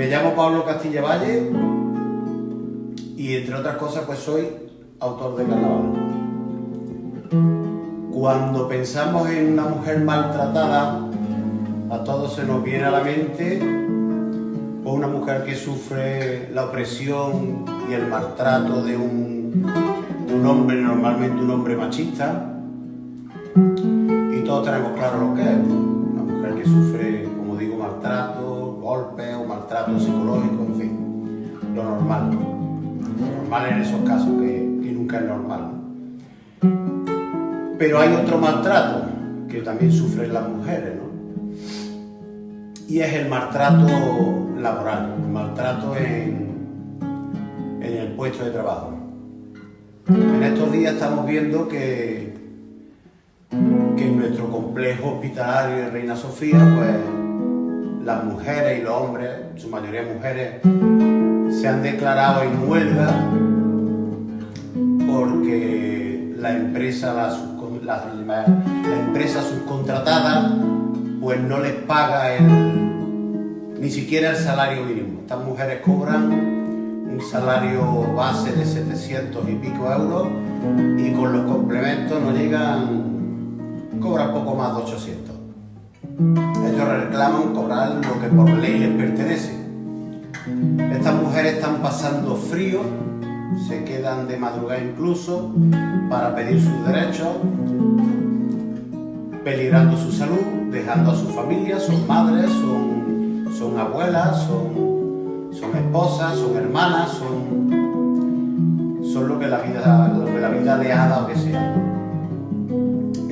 Me llamo Pablo Castilla Valle y entre otras cosas pues soy autor de carnaval. Cuando pensamos en una mujer maltratada, a todos se nos viene a la mente o una mujer que sufre la opresión y el maltrato de un, de un hombre, normalmente un hombre machista, y todos tenemos claro lo que es, una mujer que sufre, como digo, maltrato, golpes maltrato psicológico, en fin, lo normal. Lo normal en esos casos que, nunca es normal. Pero hay otro maltrato que también sufren las mujeres, ¿no? Y es el maltrato laboral, el maltrato en, en el puesto de trabajo. En estos días estamos viendo que que en nuestro complejo hospitalario de Reina Sofía, pues las mujeres y los hombres, su mayoría mujeres, se han declarado en huelga porque la empresa, la, la, subcontratada pues no les paga ni siquiera el salario mínimo. Estas mujeres cobran un salario base de 700 y pico euros y con los complementos no llegan cobra poco más de 800. Ellos reclaman cobrar lo que por ley les pertenece. Estas mujeres están pasando frío, se quedan de madrugada incluso para pedir sus derechos, peligrando su salud, dejando a su familia, son madres, son, son abuelas, son, son esposas, son hermanas, son, son lo, que la vida, lo que la vida le ha dado que sea.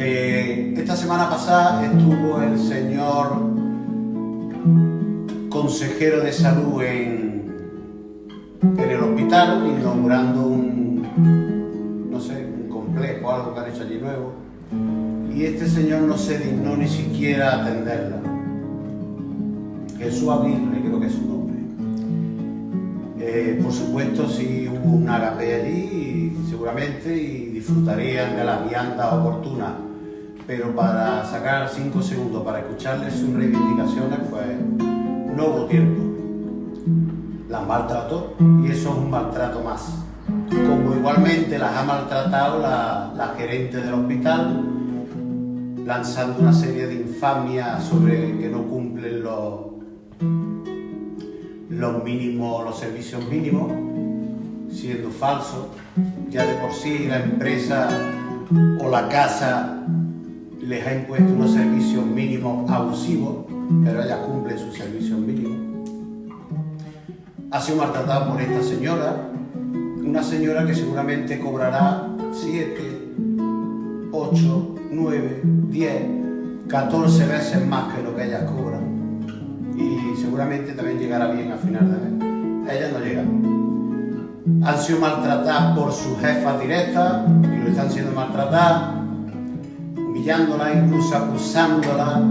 Esta semana pasada estuvo el señor consejero de salud en, en el hospital inaugurando un, no sé, un complejo, algo que han hecho allí nuevo. Y este señor no se dignó ni siquiera atenderla. Jesús Aguirre, creo que es su nombre. Eh, por supuesto, si hubo un agape allí, seguramente, y disfrutarían de la vianda oportuna pero para sacar cinco segundos para escucharles sus reivindicaciones, pues no hubo tiempo. Las maltrató y eso es un maltrato más. Como igualmente las ha maltratado la, gerente del hospital, lanzando una serie de infamias sobre que no cumplen los, los mínimos, los servicios mínimos, siendo falso. Ya de por sí la empresa o la casa les ha impuesto unos servicios mínimos abusivos, pero ella cumple sus servicios mínimos. Ha sido maltratada por esta señora, una señora que seguramente cobrará 7, 8, 9, 10, 14 veces más que lo que ella cobra. Y seguramente también llegará bien al final de mes. Ella no llega. Han sido maltratadas por sus jefas directas y lo están siendo maltratadas humillándola, incluso acusándola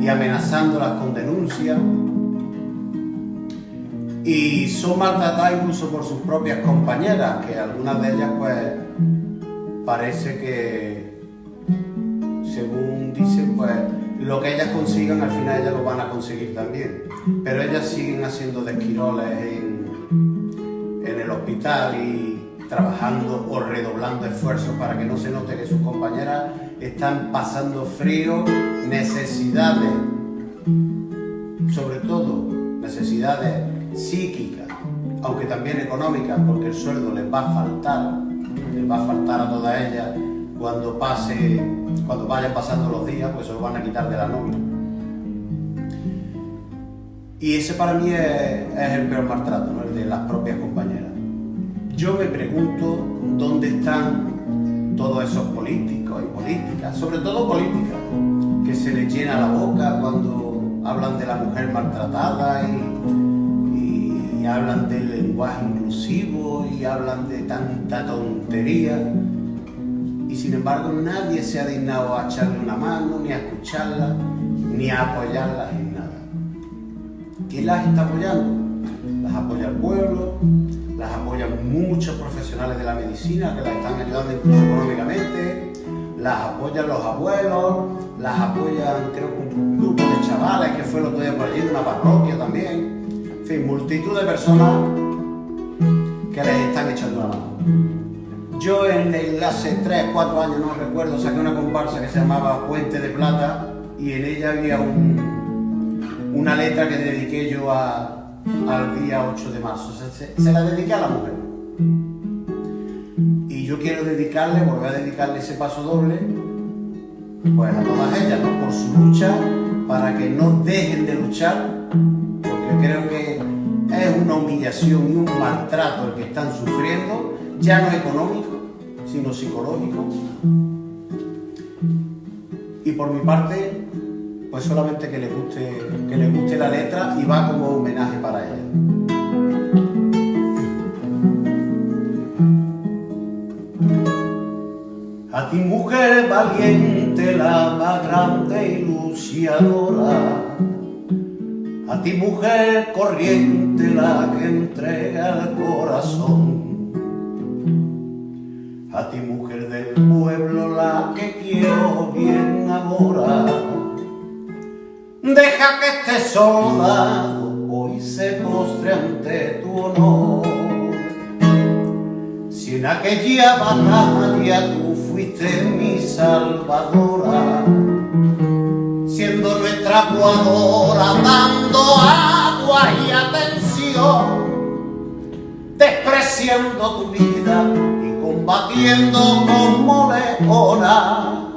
y amenazándola con denuncia. Y son maltratadas incluso por sus propias compañeras, que algunas de ellas pues parece que, según dicen, pues lo que ellas consigan al final ellas lo van a conseguir también. Pero ellas siguen haciendo desquiroles en, en el hospital y trabajando o redoblando esfuerzos para que no se note que sus compañeras están pasando frío, necesidades, sobre todo necesidades psíquicas, aunque también económicas, porque el sueldo les va a faltar, les va a faltar a todas ellas cuando pase, cuando vayan pasando los días, pues se lo van a quitar de la nómina. Y ese para mí es, el peor maltrato, el de las propias compañeras. Yo me pregunto dónde están todos esos políticos y políticas, sobre todo políticas, que se les llena la boca cuando hablan de la mujer maltratada y, y hablan del lenguaje inclusivo y hablan de tanta tontería. Y sin embargo nadie se ha dignado a echarle una mano, ni a escucharla, ni a apoyarla en nada. ¿Quién las está apoyando? Las apoya el pueblo, las apoyan muchos profesionales de la medicina que las están ayudando incluso económicamente, las apoyan los abuelos, las apoyan creo un grupo de chavales que fue el otro día por allí de una parroquia también, en fin, multitud de personas que les están echando la mano. Yo en el, hace 3, 4 años, no recuerdo, saqué una comparsa que se llamaba Puente de Plata y en ella había una letra que dediqué yo al día 8 de marzo. Se, se, la dediqué a la mujer. Yo quiero dedicarle, volver a dedicarle ese paso doble, pues a todas ellas, por su lucha, para que no dejen de luchar, porque creo que es una humillación y un maltrato el que están sufriendo, ya no económico, sino psicológico. Y por mi parte, pues solamente que le guste, que le guste la letra y va como homenaje para ella. Grande y luciadora, a ti mujer corriente, la que entrega el corazón, a ti mujer del pueblo, la que quiero bien ahora, deja que este soldado hoy se postre ante tu honor. Si en aquella batalla tú fuiste mi salvadora, siendo nuestra aguadora, dando agua y atención, despreciando tu vida y combatiendo como leona.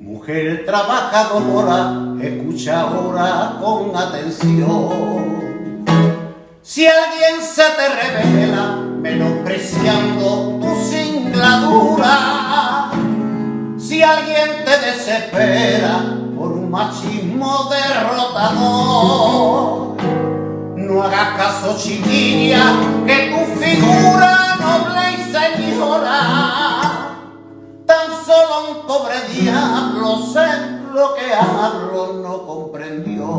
Mujer trabajadora, escucha ahora con atención. Si alguien se te revela, menospreciando tu singladura, si alguien te desespera por un machismo derrotador, no hagas caso chiquilla, que tu figura noble y señora, tan solo un pobre diablo sé lo que hablo no comprendió.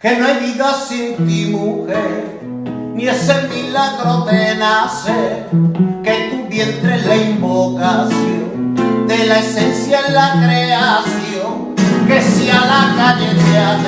Que no hay vida sin ti, mujer, ni ese milagro de nacer, que vientre la invocación de la esencia en la creación, que si a la calle te ha